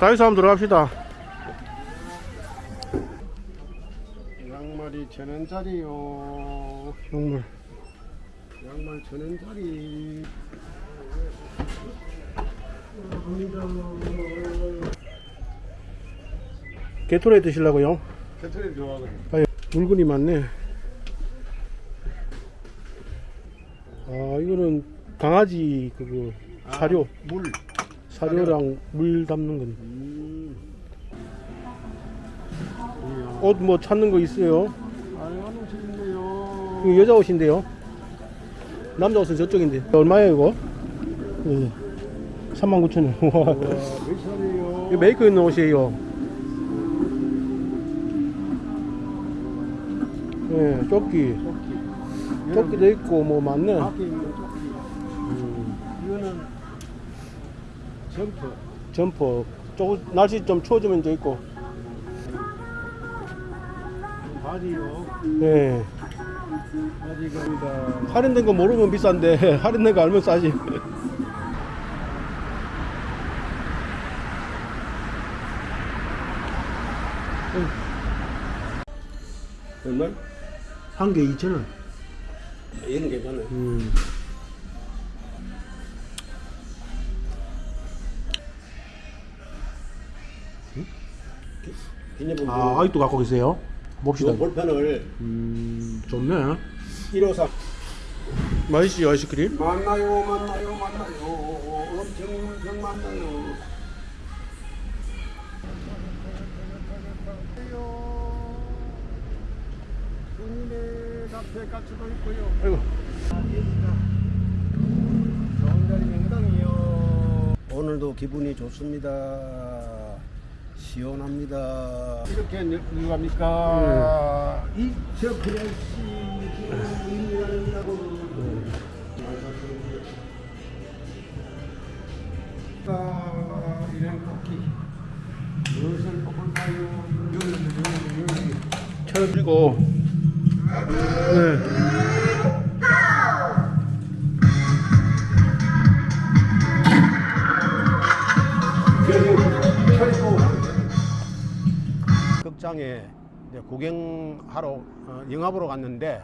다이소 한번 들어갑시다. 양말이 천 원짜리요. 정말. 양말 천 원짜리. 게토레이 드시려고요? 캐터리 좋아하거든. 아유, 물건이 많네. 아, 이거는 강아지 그거 사료, 물. 사료랑 물 담는 건. 음. 옷뭐 찾는 거 있어요? 이거 여자 옷인데요. 남자 옷은 저쪽인데. 얼마예요, 이거? 예. 39,000원. 와. 와, 몇 살이에요? 이거 메이커 있는 옷이에요. 예. 조끼. 조끼도 있고, 뭐, 많네. 점퍼. 점퍼. 조금, 날씨 좀 추워지면 저 있고. 바지요. 예. 바지가 이다. 할인된 거 모르면 비싼데, 할인된 거 알면 싸지. 얼마? 한 개 2,000원. 얘는 괜찮아요. 음. 기념품. 아, 아직도 갖고 계세요? 봅시다. 요 볼펜을 음, 좋네. 1호상. 맛있지, 아이스크림? 만나요, 만나요, 만나요. 엄청, 엄청 만나요. 손님의 카페 까치도 있고요. 아이고. 좋은 자리 명당이요. 오늘도 기분이 좋습니다. 시원합니다. 이렇게 갑니까? 이철필 씨, 김인이라고. 아, 이런 토끼. 무엇을 뽑을까요? 여기, 여기, 여기. 쳐주고. 네. 이제 구경하러 어, 영화 보러 갔는데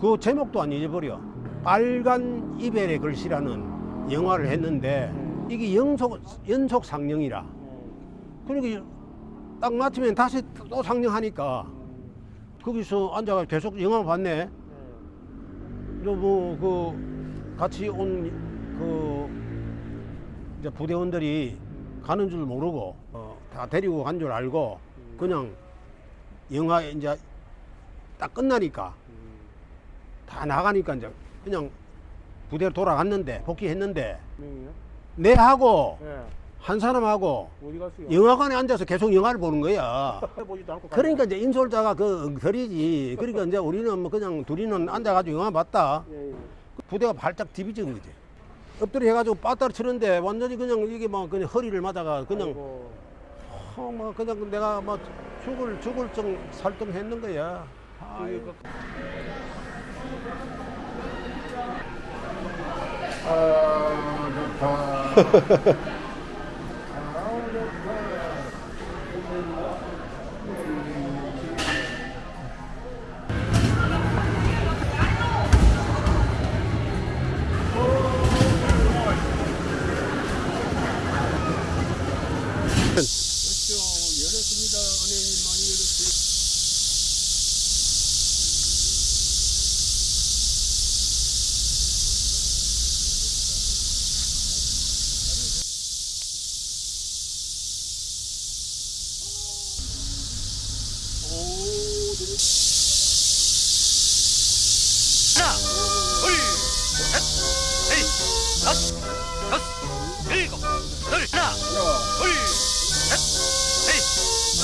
그 제목도 안 잊어버려. 빨간 이별의 글씨라는 영화를 했는데 이게 연속 연속 상영이라. 그러니까 딱 마치면 다시 또 상영하니까 거기서 앉아가 계속 영화 봤네. 뭐그 같이 온그 이제 부대원들이 가는 줄 모르고 어, 다 데리고 간 줄 알고 그냥 영화 이제 딱 끝나니까 다 나가니까 이제 그냥 부대로 돌아갔는데 복귀했는데 내하고 네. 한 사람하고? 영화관에 앉아서 계속 영화를 보는 거야. 그러니까 이제 인솔자가 그 엉터리지. 그러니까 이제 우리는 뭐 그냥 둘이는 앉아가지고 영화 봤다. 예, 예. 부대가 발작 디비진 거지. 엎드려 해가지고 빠따를 치는데 완전히 그냥 이게 막 그냥 허리를 맞아가 그냥. 어, 뭐 그냥 내가 뭐 죽을 죽을 정 살동했는 거야. 아이고. 아 좋다. 열었습니다. 은행이 많이 열었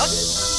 What?